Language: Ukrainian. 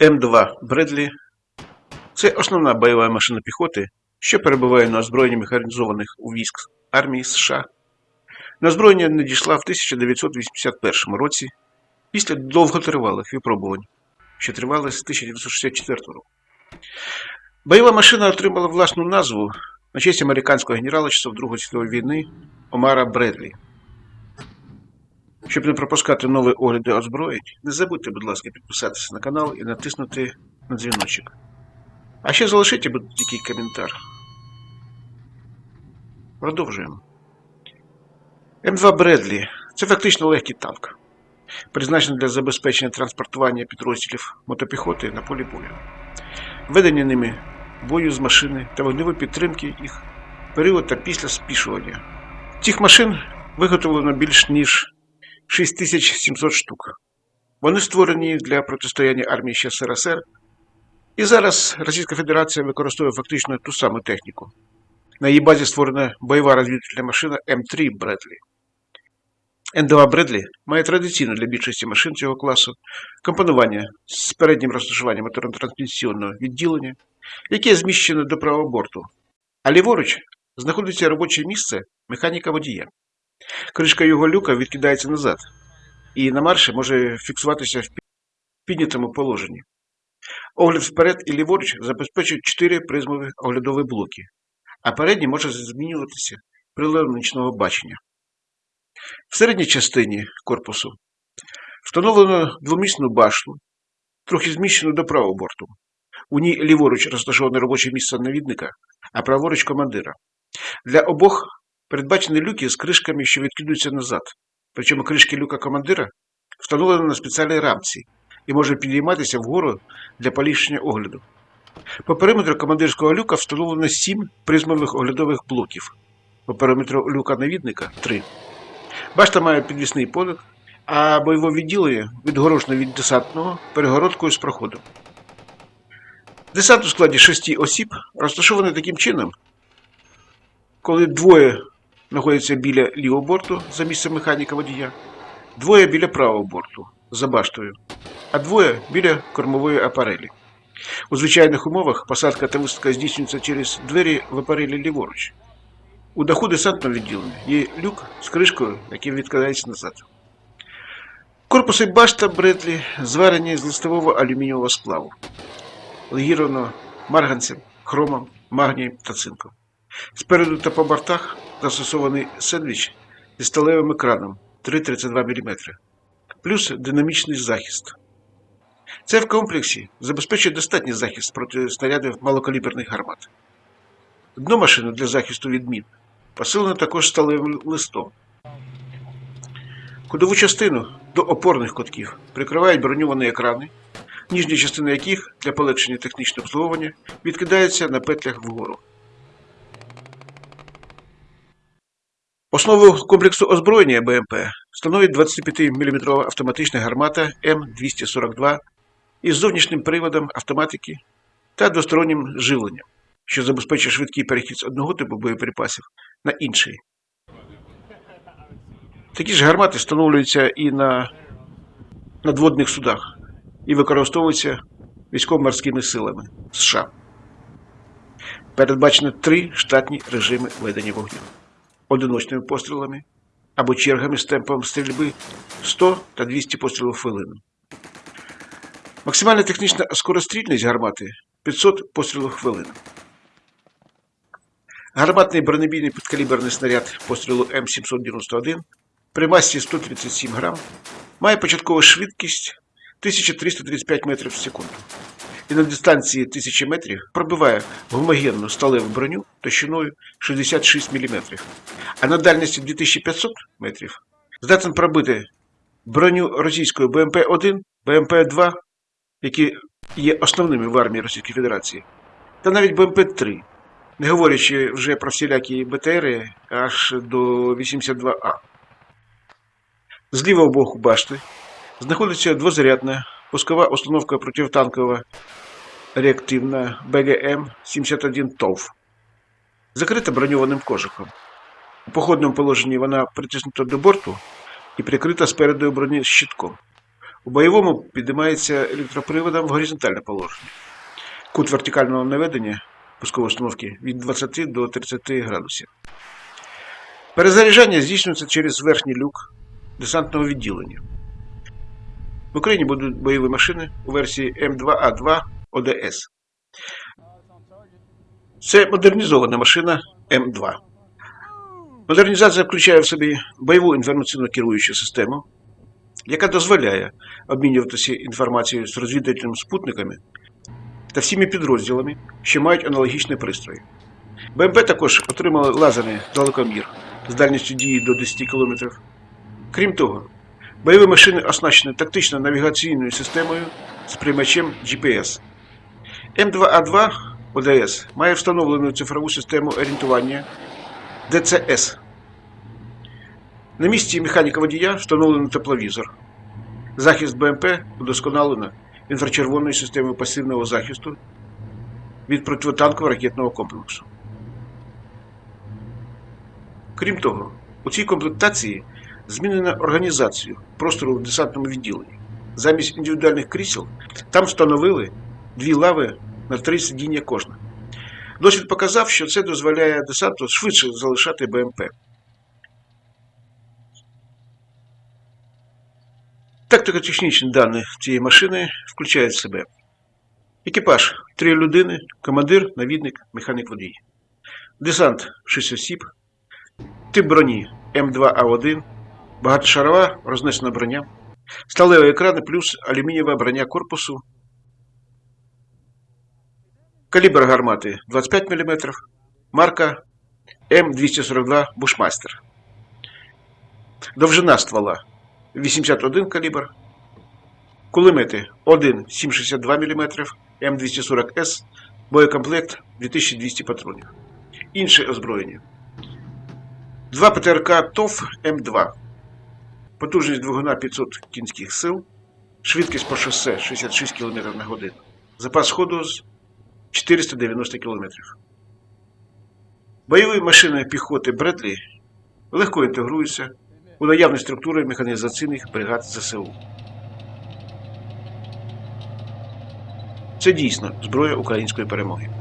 М2 Бредлі це основна бойова машина піхоти, що перебуває на озброєнні механізованих у військ армії США. На озброєння надійшла в 1981 році після довготривалих випробувань, що тривали з 1964 року. Бойова машина отримала власну назву на честь американського генерала часов Другої світової війни Омара Бредлі. Щоб не пропускати нові огляди озброєнь, не забудьте, будь ласка, підписатися на канал і натиснути на дзвіночок. А ще залишите будь-який коментар. Продовжуємо. М2 Бредлі це фактично легкий танк, призначений для забезпечення транспортування підрозділів мотопіхоти на полі бою, ведення ними бою з машини та вогневої підтримки їх період та після спішування. Цих машин виготовлено більш ніж 6700 штук. Вони створені для протистояння армії ще СРСР, і зараз Російська Федерація використовує фактично ту саму техніку. На її базі створена бойова розвідувальна машина М3 Бредлі. Н2 Бредлі має традиційно для більшості машин цього класу компонування з переднім розташуванням моторно-трансмісійного відділення, яке зміщено до правого борту, а ліворуч знаходиться робоче місце механіка водія. Кришка його люка відкидається назад, і на марші може фіксуватися в піднятому положенні. Огляд вперед і ліворуч забезпечують 4 призмові оглядові блоки, а передній може змінюватися приладом нічного бачення. В середній частині корпусу встановлено двомісну башту, трохи зміщену до правого борту. У ній ліворуч розташоване робоче місце навідника, а праворуч командира. Для обох передбачені люки з кришками, що відкидаються назад. Причому кришки люка командира встановлені на спеціальній рамці і може підійматися вгору для поліпшення огляду. По периметру командирського люка встановлено 7 призмових оглядових блоків. По периметру люка навідника 3. Башта має підвісний подих, а бойове відділення відгорожено від десантного перегородкою з проходом. Десант у складі 6 осіб розташований таким чином, коли двоє знаходяться біля лівого борту за місцем механіка водія, двоє біля правого борту за баштою, а двоє біля кормової апарелі. У звичайних умовах посадка та висадка здійснюється через двері в апарелі ліворуч. У даху десантного відділення є люк з кришкою, який відкладається назад. Корпуси башта Бредлі зварені з листового алюмінієвого сплаву, легіровано марганцем, хромом, магнієм та цинком. Спереду та по бортах застосований сендвіч зі сталевим екраном 3,32 мм, плюс динамічний захист. Це в комплексі забезпечує достатній захист проти снарядів малокаліберних гармат. Дно машини для захисту від мін посилено також сталевим листом. Кудову частину до опорних котків прикривають броньовані екрани, ніжні частини яких для полегшення технічного обслуговування відкидаються на петлях вгору. Основу комплексу озброєння БМП становить 25-мм автоматична гармата М242 із зовнішнім приводом автоматики та двостороннім живленням, що забезпечує швидкий перехід з одного типу боєприпасів на інший. Такі ж гармати встановлюються і на надводних судах і використовуються військово-морськими силами США. Передбачено три штатні режими ведення вогню одиночними пострілами або чергами з темпом стрільби 100 та 200 пострілів в хвилину. Максимальна технічна скорострільність гармати 500 пострілів в хвилину. Гарматний бронебійний підкаліберний снаряд пострілу М791 при масі 137 грам має початкову швидкість 1335 метрів в секунду і на дистанції 1000 метрів пробиває гомогенну сталеву броню товщиною 66 мм, а на дальності 2500 метрів здатен пробити броню російської БМП-1, БМП-2, які є основними в армії Російської Федерації, та навіть БМП-3, не говорячи вже про всілякі БТРи аж до 82А. З лівого боку башти знаходиться двозарядна пускова установка противотанкова реактивна БГМ-71 ТОВ, закрита броньованим кожухом. У походному положенні вона притиснута до борту і прикрита спереду броні щитком. У бойовому підіймається електроприводом в горизонтальне положення. Кут вертикального наведення пускової установки від 20 до 30 градусів. Перезаряджання здійснюється через верхній люк десантного відділення. В Україні будуть бойові машини у версії М2А2 ОДС. Це модернізована машина М2. Модернізація включає в собі бойову інформаційно керуючу систему, яка дозволяє обмінюватися інформацією з розвідувальними спутниками та всіми підрозділами, що мають аналогічні пристрої. БМП також отримали лазерний далекомір з дальністю дії до 10 км. Крім того, бойові машини оснащені тактично навігаційною системою з приймачем GPS. М2А2 ОДС має встановлену цифрову систему орієнтування ДЦС. На місці механіка водія встановлено тепловізор. Захист БМП удосконалено інфрачервоною системою пасивного захисту від протитанкового ракетного комплексу. Крім того, у цій комплектації змінена організацію простору в десантному відділенні. Замість індивідуальних крісел там встановили дві лави на три сидіння кожна. Досвід показав, що це дозволяє десанту швидше залишати БМП. Тактико-технічні дані цієї машини включають в себе екіпаж 3 людини, командир, навідник, механік водій. Десант 6 осіб, тип броні М2А1, багатошарова рознесена броня, сталеві екрани плюс алюмінієва броня корпусу, калібр гармати 25 мм, марка М242 Бушмастер. Довжина ствола 81 калібр, кулемети 1,762 мм, М240С, боєкомплект 2200 патронів. Інше озброєння. Два ПТРК ТОВ М2. Потужність двигуна 500 кінських сил, швидкість по шосе 66 км на годину. Запас ходу з 490 км. Бойові машини піхоти Бредлі легко інтегруються у наявні структури механізаційних бригад ЗСУ. Це дійсно зброя української перемоги.